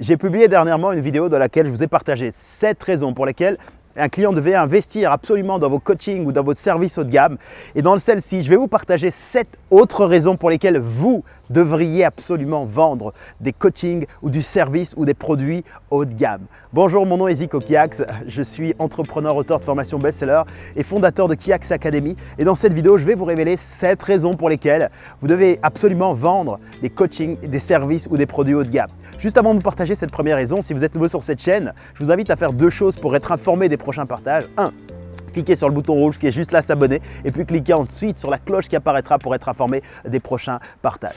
J'ai publié dernièrement une vidéo dans laquelle je vous ai partagé 7 raisons pour lesquelles un client devait investir absolument dans vos coachings ou dans votre service haut de gamme. Et dans celle-ci, je vais vous partager 7 autres raisons pour lesquelles vous devriez absolument vendre des coachings ou du service ou des produits haut de gamme. Bonjour, mon nom est Zico Kiax, je suis entrepreneur, auteur de formation best-seller et fondateur de Kiax Academy. Et dans cette vidéo, je vais vous révéler 7 raisons pour lesquelles vous devez absolument vendre des coachings, des services ou des produits haut de gamme. Juste avant de vous partager cette première raison, si vous êtes nouveau sur cette chaîne, je vous invite à faire deux choses pour être informé des prochains partages. 1 cliquez sur le bouton rouge qui est juste là, s'abonner, et puis cliquez ensuite sur la cloche qui apparaîtra pour être informé des prochains partages.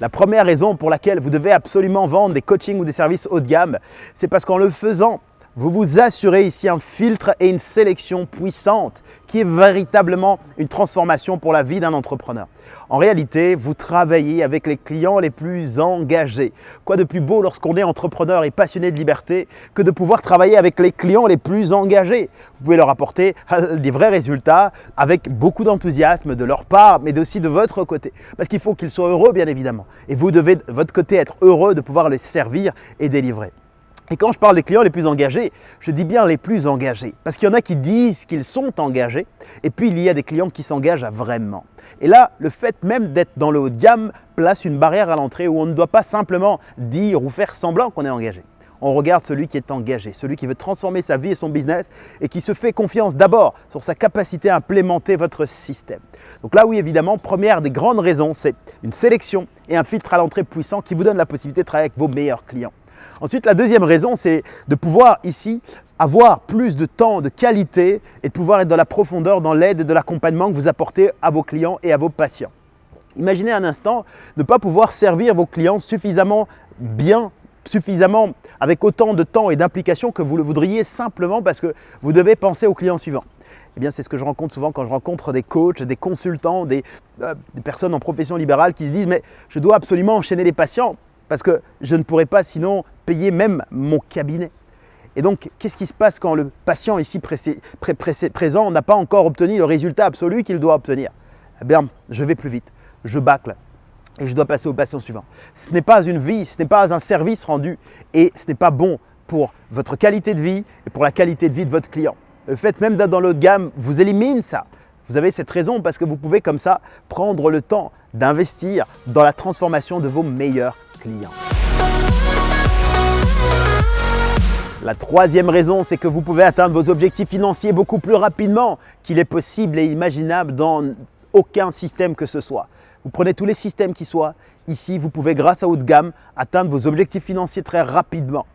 La première raison pour laquelle vous devez absolument vendre des coachings ou des services haut de gamme, c'est parce qu'en le faisant, vous vous assurez ici un filtre et une sélection puissante qui est véritablement une transformation pour la vie d'un entrepreneur. En réalité, vous travaillez avec les clients les plus engagés. Quoi de plus beau lorsqu'on est entrepreneur et passionné de liberté que de pouvoir travailler avec les clients les plus engagés? Vous pouvez leur apporter des vrais résultats avec beaucoup d'enthousiasme de leur part, mais aussi de votre côté. Parce qu'il faut qu'ils soient heureux, bien évidemment. Et vous devez, de votre côté, être heureux de pouvoir les servir et délivrer. Et quand je parle des clients les plus engagés, je dis bien les plus engagés. Parce qu'il y en a qui disent qu'ils sont engagés, et puis il y a des clients qui s'engagent vraiment. Et là, le fait même d'être dans le haut de gamme place une barrière à l'entrée où on ne doit pas simplement dire ou faire semblant qu'on est engagé. On regarde celui qui est engagé, celui qui veut transformer sa vie et son business et qui se fait confiance d'abord sur sa capacité à implémenter votre système. Donc là, oui, évidemment, première des grandes raisons, c'est une sélection et un filtre à l'entrée puissant qui vous donne la possibilité de travailler avec vos meilleurs clients. Ensuite, la deuxième raison, c'est de pouvoir ici avoir plus de temps de qualité et de pouvoir être dans la profondeur, dans l'aide et de l'accompagnement que vous apportez à vos clients et à vos patients. Imaginez un instant ne pas pouvoir servir vos clients suffisamment bien, suffisamment avec autant de temps et d'implication que vous le voudriez simplement parce que vous devez penser au client suivant. Eh bien, c'est ce que je rencontre souvent quand je rencontre des coachs, des consultants, des, euh, des personnes en profession libérale qui se disent « mais je dois absolument enchaîner les patients parce que je ne pourrais pas sinon payer même mon cabinet. Et donc, qu'est-ce qui se passe quand le patient ici présent n'a pas encore obtenu le résultat absolu qu'il doit obtenir? Eh bien, je vais plus vite, je bâcle et je dois passer au patient suivant. Ce n'est pas une vie, ce n'est pas un service rendu et ce n'est pas bon pour votre qualité de vie et pour la qualité de vie de votre client. Le fait même d'être dans l'autre gamme vous élimine ça. Vous avez cette raison parce que vous pouvez comme ça prendre le temps d'investir dans la transformation de vos meilleurs La troisième raison, c'est que vous pouvez atteindre vos objectifs financiers beaucoup plus rapidement qu'il est possible et imaginable dans aucun système que ce soit. Vous prenez tous les systèmes qui soient, ici vous pouvez grâce à haut de gamme atteindre vos objectifs financiers très rapidement.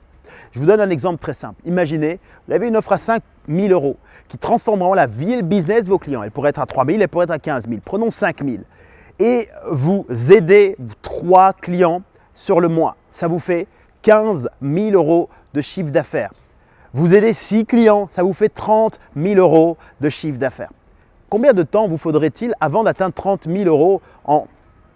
Je vous donne un exemple très simple. Imaginez, vous avez une offre à 5 000 euros qui transformera la vie et le business de vos clients. Elle pourrait être à 3 000, elle pourrait être à 15 000. Prenons 5 000 et vous aidez trois clients sur le mois. Ça vous fait 15 000 euros de chiffre d'affaires. Vous aidez 6 clients, ça vous fait 30 000 euros de chiffre d'affaires. Combien de temps vous faudrait-il avant d'atteindre 30 000 euros en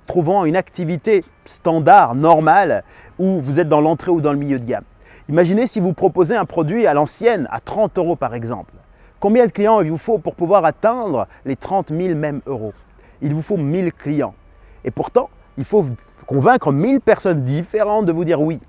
trouvant une activité standard, normale, où vous êtes dans l'entrée ou dans le milieu de gamme? Imaginez si vous proposez un produit à l'ancienne, à 30 euros par exemple. Combien de clients il vous faut pour pouvoir atteindre les 30 000 mêmes euros? Il vous faut 1000 clients. Et pourtant, il faut convaincre 1000 personnes différentes de vous dire oui.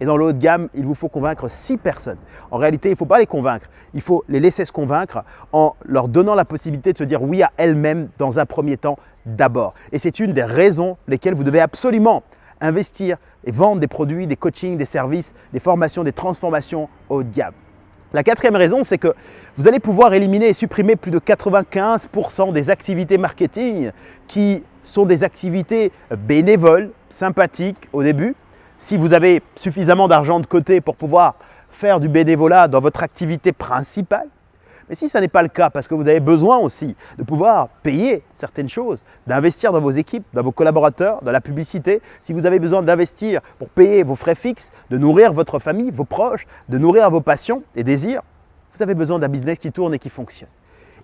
Et dans le haut de gamme, il vous faut convaincre 6 personnes. En réalité, il ne faut pas les convaincre, il faut les laisser se convaincre en leur donnant la possibilité de se dire oui à elles-mêmes dans un premier temps d'abord. Et c'est une des raisons lesquelles vous devez absolument investir et vendre des produits, des coachings, des services, des formations, des transformations haut de gamme. La quatrième raison, c'est que vous allez pouvoir éliminer et supprimer plus de 95% des activités marketing qui sont des activités bénévoles, sympathiques au début. Si vous avez suffisamment d'argent de côté pour pouvoir faire du bénévolat dans votre activité principale, mais si ce n'est pas le cas, parce que vous avez besoin aussi de pouvoir payer certaines choses, d'investir dans vos équipes, dans vos collaborateurs, dans la publicité, si vous avez besoin d'investir pour payer vos frais fixes, de nourrir votre famille, vos proches, de nourrir vos passions et désirs, vous avez besoin d'un business qui tourne et qui fonctionne.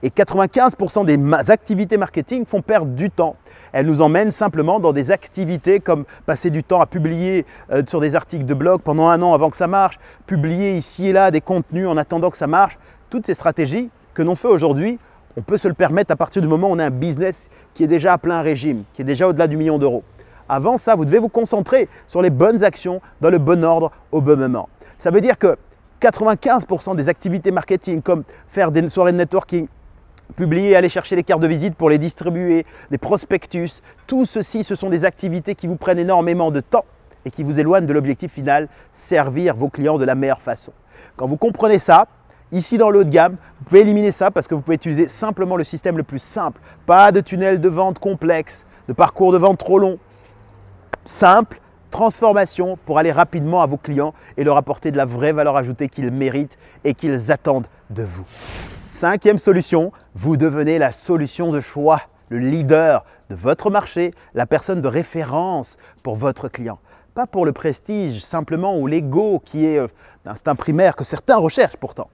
Et 95% des activités marketing font perdre du temps. Elles nous emmènent simplement dans des activités comme passer du temps à publier euh, sur des articles de blog pendant un an avant que ça marche, publier ici et là des contenus en attendant que ça marche. toutes ces stratégies que l'on fait aujourd'hui, on peut se le permettre à partir du moment où on a un business qui est déjà à plein régime, qui est déjà au-delà du million d'euros. Avant ça, vous devez vous concentrer sur les bonnes actions dans le bon ordre au bon moment. Ça veut dire que 95% des activités marketing comme faire des soirées de networking, publier, aller chercher les cartes de visite pour les distribuer, des prospectus, tout ceci, ce sont des activités qui vous prennent énormément de temps et qui vous éloignent de l'objectif final, servir vos clients de la meilleure façon. Quand vous comprenez ça, ici dans le de gamme, vous pouvez éliminer ça parce que vous pouvez utiliser simplement le système le plus simple. Pas de tunnel de vente complexe, de parcours de vente trop long. Simple, transformation pour aller rapidement à vos clients et leur apporter de la vraie valeur ajoutée qu'ils méritent et qu'ils attendent de vous. Cinquième solution, vous devenez la solution de choix, le leader de votre marché, la personne de référence pour votre client. Pas pour le prestige simplement ou l'ego qui est l'instinct euh, primaire que certains recherchent pourtant.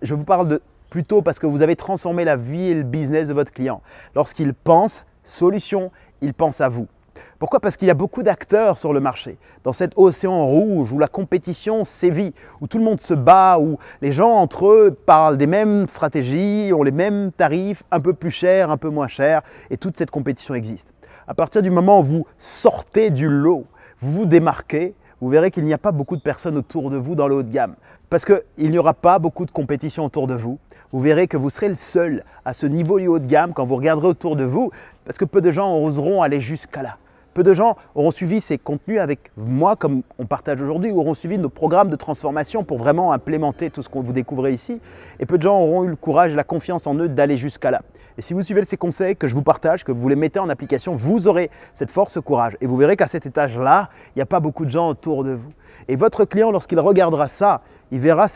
Je vous parle de plutôt parce que vous avez transformé la vie et le business de votre client. Lorsqu'il pense solution, il pense à vous. Pourquoi? Parce qu'il y a beaucoup d'acteurs sur le marché. Dans cet océan rouge où la compétition sévit, où tout le monde se bat, où les gens entre eux parlent des mêmes stratégies, ont les mêmes tarifs, un peu plus chers, un peu moins chers, et toute cette compétition existe. À partir du moment où vous sortez du lot, vous vous démarquez, vous verrez qu'il n'y a pas beaucoup de personnes autour de vous dans le haut de gamme. Parce qu'il n'y aura pas beaucoup de compétition autour de vous. Vous verrez que vous serez le seul à ce niveau du haut de gamme quand vous regarderez autour de vous, parce que peu de gens oseront aller jusqu'à là. Peu de gens auront suivi ces contenus avec moi, comme on partage aujourd'hui, ou auront suivi nos programmes de transformation pour vraiment implémenter tout ce qu'on vous découvrez ici. Et peu de gens auront eu le courage la confiance en eux d'aller jusqu'à là. Et si vous suivez ces conseils que je vous partage, que vous les mettez en application, vous aurez cette force, ce courage. Et vous verrez qu'à cet étage-là, il n'y a pas beaucoup de gens autour de vous. Et votre client, lorsqu'il regardera ça, il verra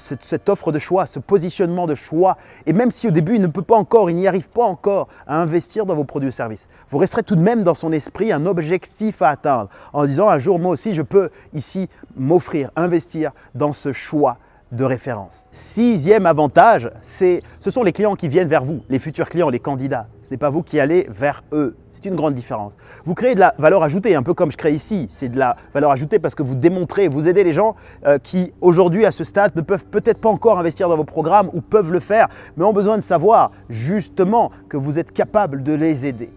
cette offre de choix, ce positionnement de choix. Et même si au début, il ne peut pas encore, il n'y arrive pas encore à investir dans vos produits ou services, vous resterez tout de même dans son esprit un objectif à atteindre en disant un jour, moi aussi, je peux ici m'offrir, investir dans ce choix de référence. Sixième avantage, ce sont les clients qui viennent vers vous, les futurs clients, les candidats. Ce n'est pas vous qui allez vers eux. C'est une grande différence. Vous créez de la valeur ajoutée, un peu comme je crée ici. C'est de la valeur ajoutée parce que vous démontrez, vous aidez les gens euh, qui aujourd'hui à ce stade ne peuvent peut-être pas encore investir dans vos programmes ou peuvent le faire, mais ont besoin de savoir justement que vous êtes capable de les aider.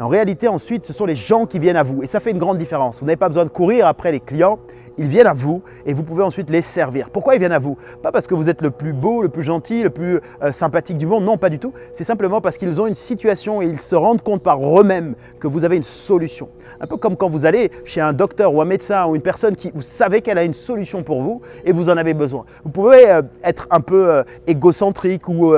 En réalité, ensuite, ce sont les gens qui viennent à vous et ça fait une grande différence. Vous n'avez pas besoin de courir après les clients, ils viennent à vous et vous pouvez ensuite les servir. Pourquoi ils viennent à vous? Pas parce que vous êtes le plus beau, le plus gentil, le plus euh, sympathique du monde, non pas du tout. C'est simplement parce qu'ils ont une situation et ils se rendent compte par eux-mêmes que vous avez une solution. Un peu comme quand vous allez chez un docteur ou un médecin ou une personne qui vous savez qu'elle a une solution pour vous et vous en avez besoin. Vous pouvez euh, être un peu euh, égocentrique ou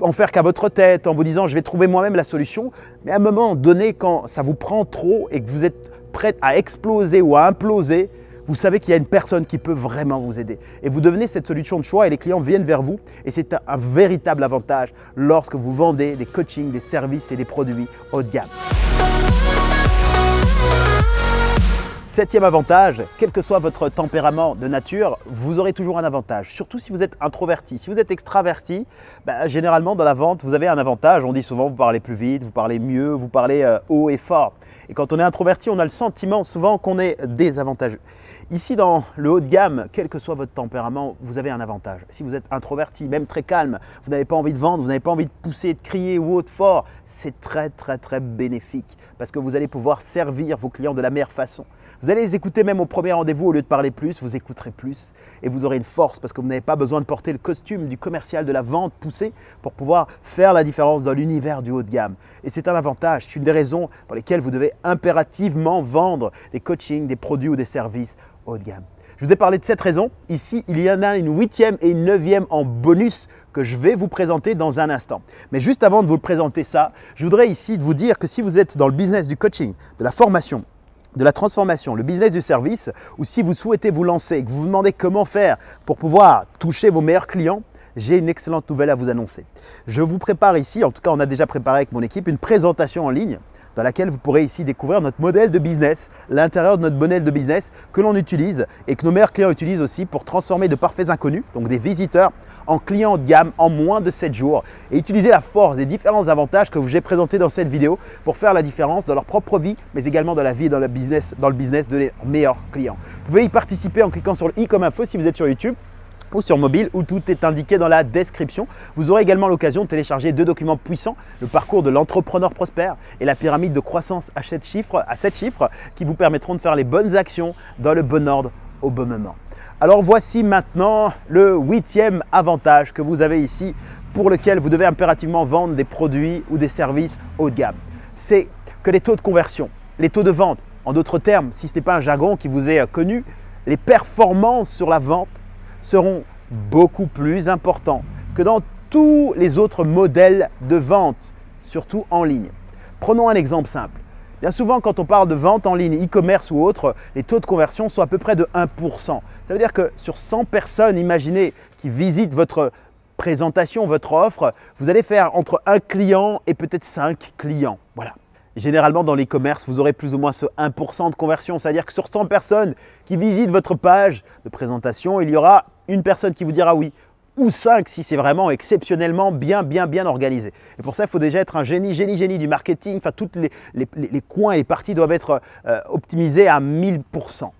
en faire qu'à votre tête en vous disant je vais trouver moi-même la solution, mais à un moment donné quand ça vous prend trop et que vous êtes prêt à exploser ou à imploser, vous savez qu'il y a une personne qui peut vraiment vous aider. Et vous devenez cette solution de choix et les clients viennent vers vous. Et c'est un, véritable avantage lorsque vous vendez des coachings, des services et des produits haut de gamme. Septième avantage, quel que soit votre tempérament de nature, vous aurez toujours un avantage. Surtout si vous êtes introverti. Si vous êtes extraverti, bah, généralement dans la vente, vous avez un avantage. On dit souvent vous parlez plus vite, vous parlez mieux, vous parlez euh, haut et fort. Et quand on est introverti, on a le sentiment souvent qu'on est désavantageux. Ici, dans le haut de gamme, quel que soit votre tempérament, vous avez un avantage. Si vous êtes introverti, même très calme, vous n'avez pas envie de vendre, vous n'avez pas envie de pousser, de crier ou autre fort, c'est très très très bénéfique parce que vous allez pouvoir servir vos clients de la meilleure façon. Vous allez les écouter même au premier rendez-vous au lieu de parler plus, vous écouterez plus et vous aurez une force parce que vous n'avez pas besoin de porter le costume du commercial de la vente poussé pour pouvoir faire la différence dans l'univers du haut de gamme. Et c'est un avantage, c'est une des raisons pour lesquelles vous devez impérativement vendre des coachings, des produits ou des services haut de gamme. Je vous ai parlé de cette raison. Ici, il y en a une huitième et une neuvième en bonus que je vais vous présenter dans un instant. Mais juste avant de vous présenter ça, je voudrais ici vous dire que si vous êtes dans le business du coaching, de la formation, de la transformation, le business du service, ou si vous souhaitez vous lancer et que vous vous demandez comment faire pour pouvoir toucher vos meilleurs clients, j'ai une excellente nouvelle à vous annoncer. Je vous prépare ici, en tout cas on a déjà préparé avec mon équipe, une présentation en ligne dans laquelle vous pourrez ici découvrir notre modèle de business, l'intérieur de notre modèle de business que l'on utilise et que nos meilleurs clients utilisent aussi pour transformer de parfaits inconnus, donc des visiteurs, en clients de gamme en moins de 7 jours et utiliser la force des différents avantages que vous ai présentés dans cette vidéo pour faire la différence dans leur propre vie, mais également dans la vie et dans le business, dans le business de leurs meilleurs clients. Vous pouvez y participer en cliquant sur le i comme info si vous êtes sur YouTube ou sur mobile où tout est indiqué dans la description. Vous aurez également l'occasion de télécharger deux documents puissants, le parcours de l'entrepreneur prospère et la pyramide de croissance à 7 chiffres, à 7 chiffres qui vous permettront de faire les bonnes actions dans le bon ordre au bon moment. Alors voici maintenant le huitième avantage que vous avez ici pour lequel vous devez impérativement vendre des produits ou des services haut de gamme. C'est que les taux de conversion, les taux de vente, en d'autres termes, si ce n'est pas un jargon qui vous est connu, les performances sur la vente seront beaucoup plus importants que dans tous les autres modèles de vente, surtout en ligne. Prenons un exemple simple. Bien souvent, quand on parle de vente en ligne, e-commerce ou autre, les taux de conversion sont à peu près de 1%. Ça veut dire que sur 100 personnes, imaginez, qui visitent votre présentation, votre offre, vous allez faire entre un client et peut-être 5 clients. Voilà. Généralement, dans l'e-commerce, vous aurez plus ou moins ce 1% de conversion. C'est-à-dire que sur 100 personnes qui visitent votre page de présentation, il y aura une personne qui vous dira oui ou 5 si c'est vraiment exceptionnellement bien, bien, bien organisé. Et pour ça, il faut déjà être un génie, génie, génie du marketing. Enfin, tous les, les, coins et les parties doivent être euh, optimisés à 1000%.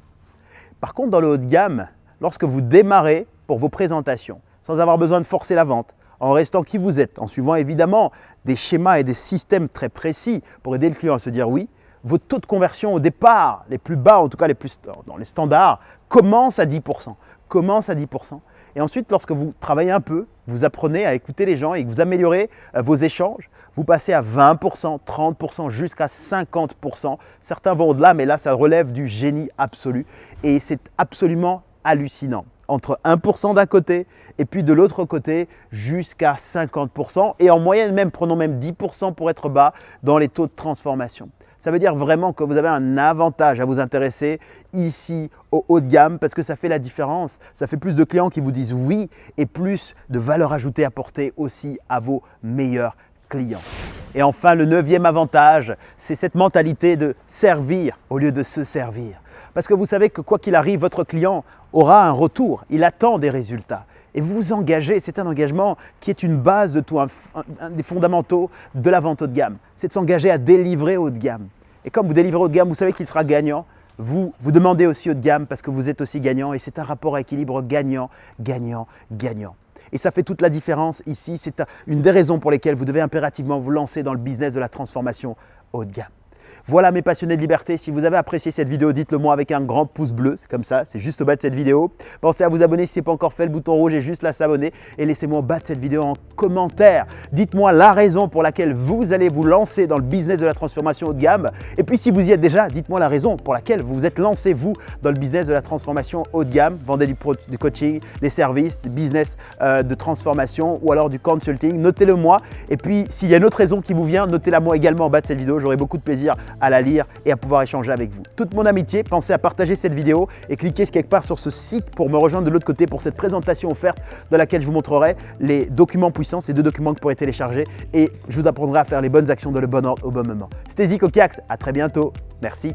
Par contre, dans le haut de gamme, lorsque vous démarrez pour vos présentations, sans avoir besoin de forcer la vente, en restant qui vous êtes, en suivant évidemment des schémas et des systèmes très précis pour aider le client à se dire oui, vos taux de conversion au départ, les plus bas, en tout cas les plus dans les standards, commencent à 10%. Commencent à 10%. Et ensuite, lorsque vous travaillez un peu, vous apprenez à écouter les gens et que vous améliorez euh, vos échanges, vous passez à 20%, 30%, jusqu'à 50%. Certains vont au-delà, mais là, ça relève du génie absolu. Et c'est absolument hallucinant entre 1% d'un côté et puis de l'autre côté jusqu'à 50% et en moyenne même, prenons même 10% pour être bas dans les taux de transformation. Ça veut dire vraiment que vous avez un avantage à vous intéresser ici au haut de gamme parce que ça fait la différence. Ça fait plus de clients qui vous disent oui et plus de valeur ajoutée apportée aussi à vos meilleurs clients. Et enfin, le neuvième avantage, c'est cette mentalité de servir au lieu de se servir. Parce que vous savez que quoi qu'il arrive, votre client aura un retour, il attend des résultats. Et vous vous engagez, c'est un engagement qui est une base de tout, un, des fondamentaux de la vente haut de gamme. C'est de s'engager à délivrer haut de gamme. Et comme vous délivrez haut de gamme, vous savez qu'il sera gagnant. Vous, vous demandez aussi haut de gamme parce que vous êtes aussi gagnant et c'est un rapport à équilibre gagnant, gagnant, gagnant. Et ça fait toute la différence ici. C'est une des raisons pour lesquelles vous devez impérativement vous lancer dans le business de la transformation haut de gamme. Voilà mes passionnés de liberté, si vous avez apprécié cette vidéo, dites-le moi avec un grand pouce bleu, c'est comme ça, c'est juste au bas de cette vidéo. Pensez à vous abonner si ce n'est pas encore fait, le bouton rouge est juste là s'abonner et laissez-moi au bas de cette vidéo en commentaire. Dites-moi la raison pour laquelle vous allez vous lancer dans le business de la transformation haut de gamme. Et puis si vous y êtes déjà, dites-moi la raison pour laquelle vous vous êtes lancé vous dans le business de la transformation haut de gamme. Vendez du, coaching, des services, du business euh, de transformation ou alors du consulting. Notez-le moi. Et puis s'il y a une autre raison qui vous vient, notez-la moi également en bas de cette vidéo. J'aurai beaucoup de à la lire et à pouvoir échanger avec vous. Toute mon amitié, pensez à partager cette vidéo et cliquez quelque part sur ce site pour me rejoindre de l'autre côté pour cette présentation offerte dans laquelle je vous montrerai les documents puissants, ces deux documents que vous pourrez télécharger et je vous apprendrai à faire les bonnes actions dans le bon ordre au bon moment. C'était Zico Kiax, à très bientôt. Merci.